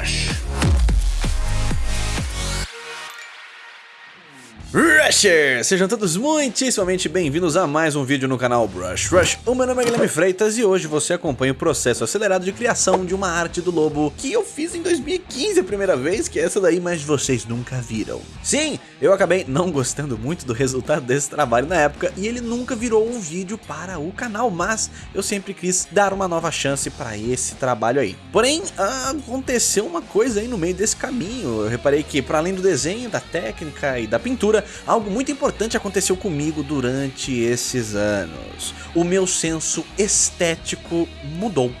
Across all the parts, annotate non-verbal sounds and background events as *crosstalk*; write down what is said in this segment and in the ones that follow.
Brush. Sejam todos muitíssimamente bem-vindos a mais um vídeo no canal Brush Rush. O meu nome é Guilherme Freitas e hoje você acompanha o processo acelerado de criação de uma arte do lobo que eu fiz em 2015 a primeira vez, que é essa daí, mas vocês nunca viram. Sim, eu acabei não gostando muito do resultado desse trabalho na época e ele nunca virou um vídeo para o canal, mas eu sempre quis dar uma nova chance para esse trabalho aí. Porém, aconteceu uma coisa aí no meio desse caminho. Eu reparei que para além do desenho, da técnica e da pintura, algo muito importante aconteceu comigo durante esses anos. O meu senso estético mudou.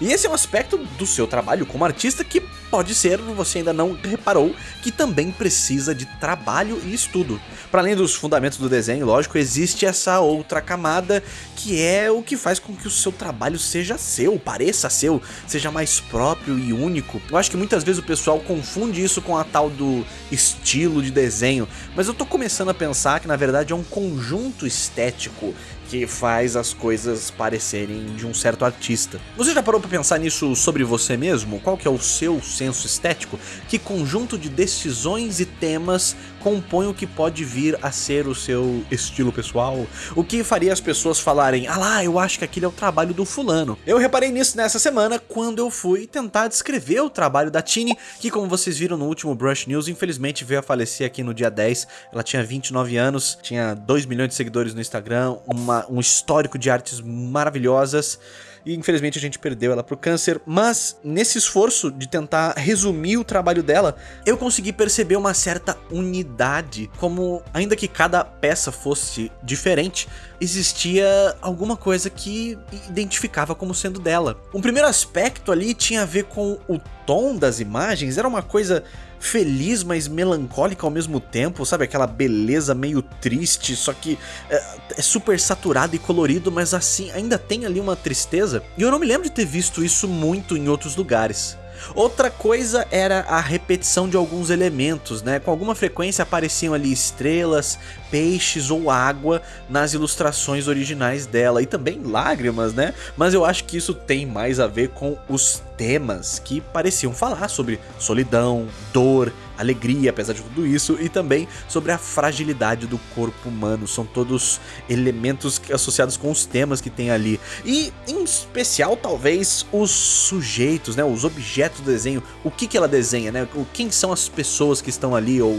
E esse é um aspecto do seu trabalho como artista que pode ser, você ainda não reparou, que também precisa de trabalho e estudo. Para além dos fundamentos do desenho, lógico, existe essa outra camada que é o que faz com que o seu trabalho seja seu, pareça seu, seja mais próprio e único. Eu acho que muitas vezes o pessoal confunde isso com a tal do estilo de desenho, mas eu tô começando a pensar que na verdade é um conjunto estético que faz as coisas parecerem de um certo artista. Você já parou para pensar nisso sobre você mesmo? Qual que é o seu senso estético? Que conjunto de decisões e temas compõe o que pode vir a ser o seu estilo pessoal? O que faria as pessoas falarem, ah lá, eu acho que aquele é o trabalho do fulano. Eu reparei nisso nessa semana quando eu fui tentar descrever o trabalho da Tini, que como vocês viram no último Brush News, infelizmente veio a falecer aqui no dia 10. Ela tinha 29 anos, tinha 2 milhões de seguidores no Instagram, uma um histórico de artes maravilhosas e infelizmente a gente perdeu ela pro câncer, mas nesse esforço de tentar resumir o trabalho dela, eu consegui perceber uma certa unidade, como ainda que cada peça fosse diferente, existia alguma coisa que identificava como sendo dela. Um primeiro aspecto ali tinha a ver com o tom das imagens, era uma coisa feliz, mas melancólica ao mesmo tempo, sabe? Aquela beleza meio triste, só que é, é, super saturado e colorido, mas assim, ainda tem ali uma tristeza. E eu não me lembro de ter visto isso muito em outros lugares. Outra coisa era a repetição de alguns elementos, né? Com alguma frequência apareciam ali estrelas, peixes ou água nas ilustrações originais dela e também lágrimas, né? Mas eu acho que isso tem mais a ver com os temas que pareciam falar sobre solidão, dor, alegria, apesar de tudo isso, e também sobre a fragilidade do corpo humano. São todos elementos associados com os temas que tem ali. E, em especial, talvez, os sujeitos, né? Os objetos do desenho. O que, que ela desenha, né? Quem são as pessoas que estão ali, ou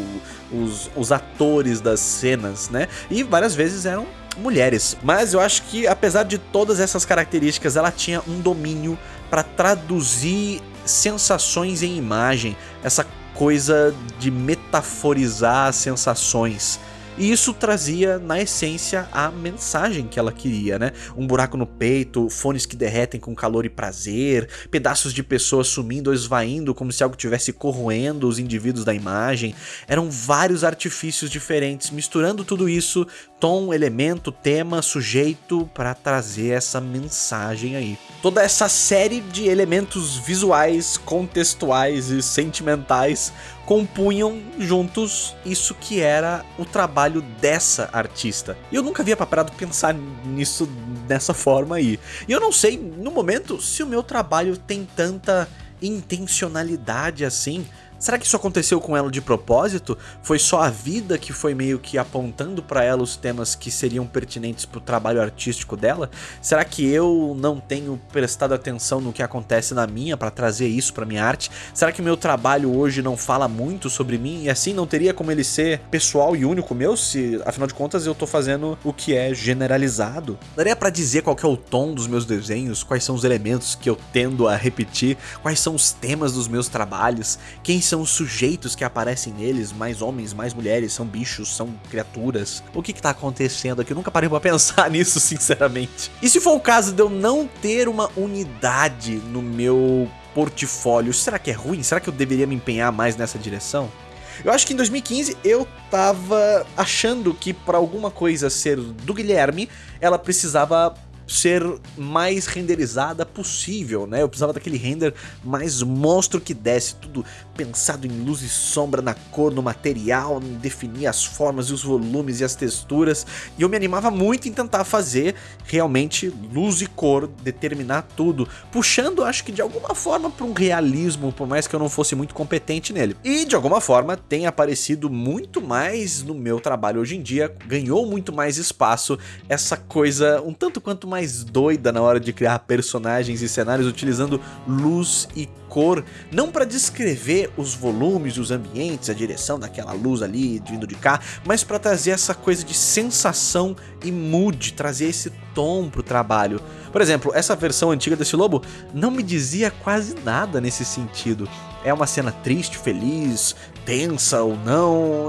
os, os atores das cenas, né? E várias vezes eram mulheres. Mas eu acho que, apesar de todas essas características, ela tinha um domínio para traduzir sensações em imagem, essa coisa de metaforizar sensações. E isso trazia, na essência, a mensagem que ela queria, né? Um buraco no peito, fones que derretem com calor e prazer, pedaços de pessoas sumindo ou esvaindo como se algo tivesse corroendo os indivíduos da imagem. Eram vários artifícios diferentes, misturando tudo isso, tom, elemento, tema, sujeito, para trazer essa mensagem aí. Toda essa série de elementos visuais, contextuais e sentimentais compunham juntos isso que era o trabalho dessa artista. E eu nunca havia parado pensar nisso dessa forma aí. E eu não sei, no momento, se o meu trabalho tem tanta intencionalidade assim Será que isso aconteceu com ela de propósito? Foi só a vida que foi meio que apontando para ela os temas que seriam pertinentes para o trabalho artístico dela? Será que eu não tenho prestado atenção no que acontece na minha para trazer isso para minha arte? Será que meu trabalho hoje não fala muito sobre mim e assim não teria como ele ser pessoal e único meu se afinal de contas eu tô fazendo o que é generalizado? Daria para dizer qual é o tom dos meus desenhos, quais são os elementos que eu tendo a repetir, quais são os temas dos meus trabalhos, quem são os sujeitos que aparecem neles, mais homens, mais mulheres, são bichos, são criaturas. O que que tá acontecendo aqui? Eu nunca parei pra *laughs* pensar nisso, sinceramente. E se for o caso de eu não ter uma unidade no meu portfólio, será que é ruim? Será que eu deveria me empenhar mais nessa direção? Eu acho que em 2015 eu tava achando que para alguma coisa ser do Guilherme, ela precisava ser mais renderizada possível, né? Eu precisava daquele render mais monstro que desse, tudo pensado em luz e sombra na cor, no material, em definir as formas e os volumes e as texturas, e eu me animava muito em tentar fazer realmente luz e cor, determinar tudo, puxando acho que de alguma forma para um realismo, por mais que eu não fosse muito competente nele. E de alguma forma tem aparecido muito mais no meu trabalho hoje em dia, ganhou muito mais espaço essa coisa um tanto quanto mais doida na hora de criar personagens e cenários utilizando luz e cor, não para descrever os volumes, os ambientes, a direção daquela luz ali vindo de cá, mas para trazer essa coisa de sensação e mood, trazer esse tom pro trabalho. Por exemplo, essa versão antiga desse lobo não me dizia quase nada nesse sentido. É uma cena triste, feliz, tensa ou não.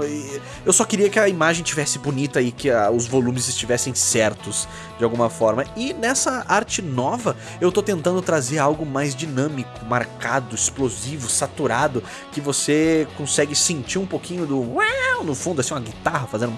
Eu só queria que a imagem tivesse bonita e que a, os volumes estivessem certos de alguma forma. E nessa arte nova, eu tô tentando trazer algo mais dinâmico, marcado, explosivo, saturado, que você consegue sentir um pouquinho do no fundo, assim, uma guitarra fazendo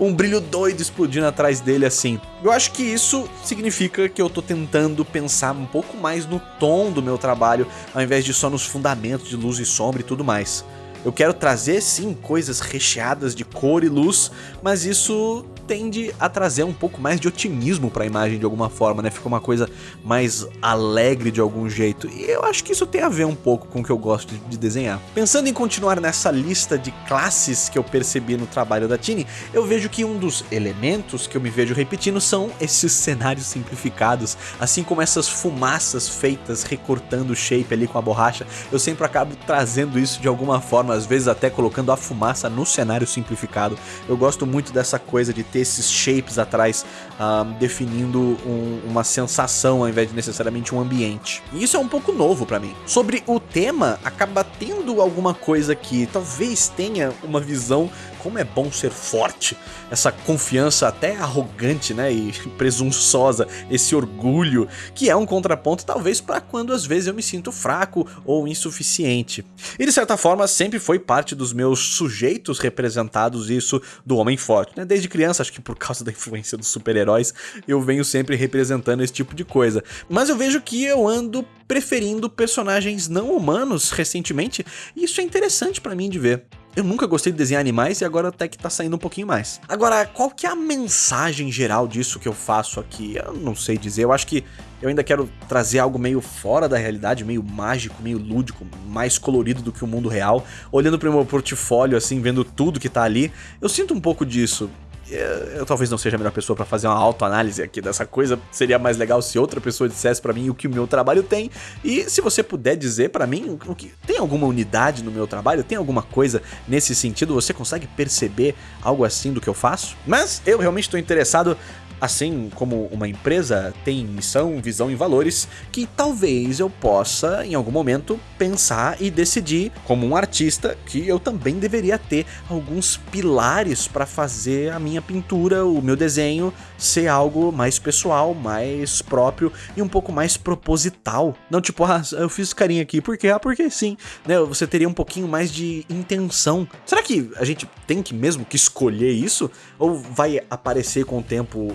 um brilho doido explodindo atrás dele assim. Eu acho que isso significa que eu tô tentando pensar um pouco mais no tom do meu trabalho, ao invés de só nos fundamentos de luz e sombra e tudo mais. Eu quero trazer sim coisas recheadas de cor e luz, mas isso tende a trazer um pouco mais de otimismo para a imagem de alguma forma, né? Fica uma coisa mais alegre de algum jeito. E eu acho que isso tem a ver um pouco com o que eu gosto de desenhar. Pensando em continuar nessa lista de classes que eu percebi no trabalho da Tini, eu vejo que um dos elementos que eu me vejo repetindo são esses cenários simplificados, assim como essas fumaças feitas recortando o shape ali com a borracha. Eu sempre acabo trazendo isso de alguma forma, às vezes até colocando a fumaça no cenário simplificado. Eu gosto muito dessa coisa de ter ter esses shapes atrás uh, definindo um, uma sensação ao invés de necessariamente um ambiente. E isso é um pouco novo para mim. Sobre o tema, acaba tendo alguma coisa que talvez tenha uma visão como é bom ser forte, essa confiança até arrogante, né, e *laughs* presunçosa, esse orgulho, que é um contraponto talvez para quando às vezes eu me sinto fraco ou insuficiente. E de certa forma sempre foi parte dos meus sujeitos representados isso do homem forte, né? Desde criança, acho que por *laughs* causa da influência dos super-heróis, eu venho sempre representando esse tipo de coisa. Mas eu vejo que eu ando preferindo personagens não humanos recentemente, e isso é interessante para mim de ver. Eu nunca gostei de desenhar animais e agora até que tá saindo um pouquinho mais. Agora, qual que é a mensagem geral disso que eu faço aqui? Eu não sei dizer, eu acho que eu ainda quero trazer algo meio fora da realidade, meio mágico, meio lúdico, mais colorido do que o mundo real. Olhando pro meu portfólio assim, vendo tudo que tá ali, eu sinto um pouco disso eu talvez não seja a melhor pessoa para fazer uma autoanálise aqui dessa coisa. Seria mais legal se outra pessoa dissesse para mim o que o meu trabalho tem. E se você puder dizer para mim o que tem alguma unidade no meu trabalho, tem alguma coisa nesse sentido, você consegue perceber algo assim do que eu faço? Mas eu realmente estou interessado assim como uma empresa tem missão, visão e valores, que talvez eu possa, em algum momento, pensar e decidir, como um artista, que eu também deveria ter alguns pilares para fazer a minha pintura, o meu desenho, ser algo mais pessoal, mais próprio e um pouco mais proposital. Não tipo, ah, eu fiz carinha aqui, por quê? Ah, porque sim. Né? Você teria um pouquinho mais de intenção. Será que a gente tem que mesmo que escolher isso? Ou vai aparecer com o tempo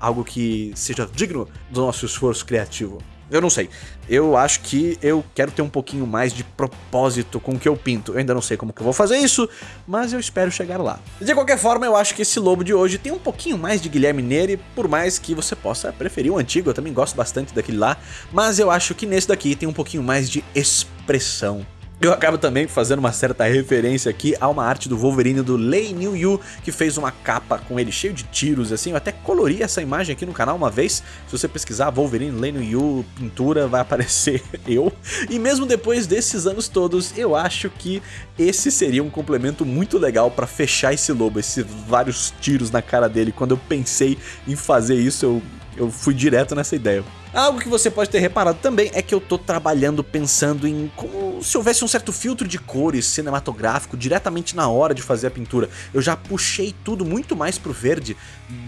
algo que seja digno do nosso esforço criativo. Eu não sei. Eu acho que eu quero ter um pouquinho mais de propósito com o que eu pinto. Eu ainda não sei como que eu vou fazer isso, mas eu espero chegar lá. De qualquer forma, eu acho que esse lobo de hoje tem um pouquinho mais de Guilherme Neri, por mais que você possa preferir o antigo, eu também gosto bastante daquele lá, mas eu acho que nesse daqui tem um pouquinho mais de expressão. Eu acabo também fazendo uma certa referência aqui a uma arte do Wolverine do Lei New Yu, que fez uma capa com ele cheio de tiros, assim, eu até colori essa imagem aqui no canal uma vez, se você pesquisar Wolverine Lei New Yu pintura, vai aparecer *laughs* eu, e mesmo depois desses anos todos, eu acho que esse seria um complemento muito legal para fechar esse lobo, esses vários tiros na cara dele, quando eu pensei em fazer isso, eu eu fui direto nessa ideia. Algo que você pode ter reparado também é que eu tô trabalhando pensando em como Então, se houvesse um certo filtro de cores cinematográfico diretamente na hora de fazer a pintura, eu já puxei tudo muito mais pro verde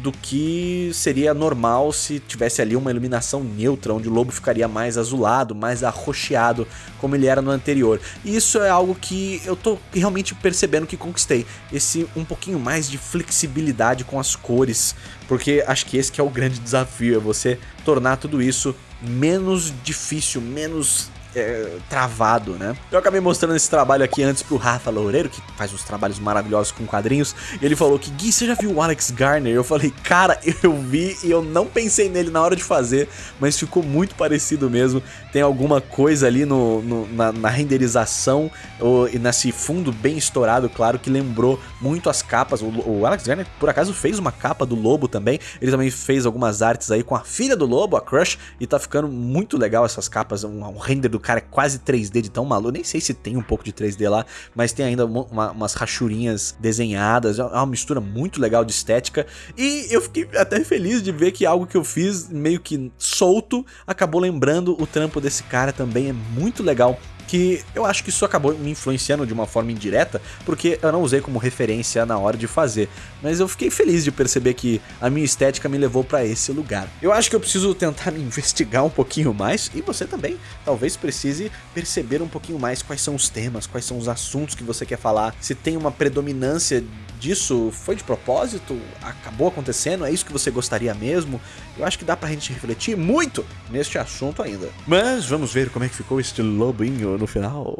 do que seria normal se tivesse ali uma iluminação neutra, onde o lobo ficaria mais azulado, mais arroxeado, como ele era no anterior. E isso é algo que eu tô realmente percebendo que conquistei, esse um pouquinho mais de flexibilidade com as cores, porque acho que esse que é o grande desafio, é você tornar tudo isso menos difícil, menos é, travado, né? Eu acabei mostrando esse trabalho aqui antes pro Rafa Loureiro, que faz uns trabalhos maravilhosos com quadrinhos, e ele falou que, Gui, você já viu o Alex Garner? Eu falei, cara, *laughs* eu vi e eu não pensei nele na hora de fazer, mas ficou muito parecido mesmo. Tem alguma coisa ali no, no na, na, renderização ou, e nesse fundo bem estourado, claro, que lembrou muito as capas. O, o Alex Garner, por acaso, fez uma capa do Lobo também, ele também fez algumas artes aí com a filha do Lobo, a Crush, e tá ficando muito legal essas capas, um, um render do cara é quase 3D de tão maluco. Nem sei se tem um pouco de 3D lá, mas tem ainda uma, umas rachurinhas desenhadas. É uma mistura muito legal de estética. E eu fiquei até feliz de ver que algo que eu fiz meio que solto acabou lembrando o trampo desse cara também. É muito legal que eu acho que isso acabou me influenciando de uma forma indireta, porque eu não usei como referência na hora de fazer, mas eu fiquei feliz de perceber que a minha estética me levou para esse lugar. Eu acho que eu preciso tentar me *laughs* investigar um pouquinho mais, e você também talvez precise perceber um pouquinho mais quais são os temas, quais são os assuntos que você quer falar, se tem uma predominância disso foi de propósito? Acabou acontecendo? É isso que você gostaria mesmo? Eu acho que dá pra gente refletir muito neste assunto ainda. Mas vamos ver como é que ficou este lobinho no final.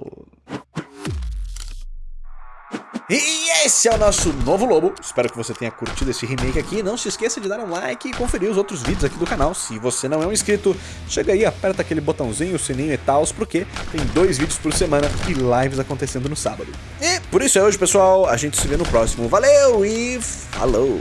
E esse é o nosso novo lobo. Espero que você tenha curtido esse remake aqui. Não se esqueça de dar um like e conferir os outros vídeos aqui do canal. Se você não é um inscrito, chega aí, aperta aquele botãozinho, sininho e tal, porque tem dois vídeos por semana e lives acontecendo no sábado. E por isso é hoje, pessoal. A gente se vê no próximo. Valeu e falou!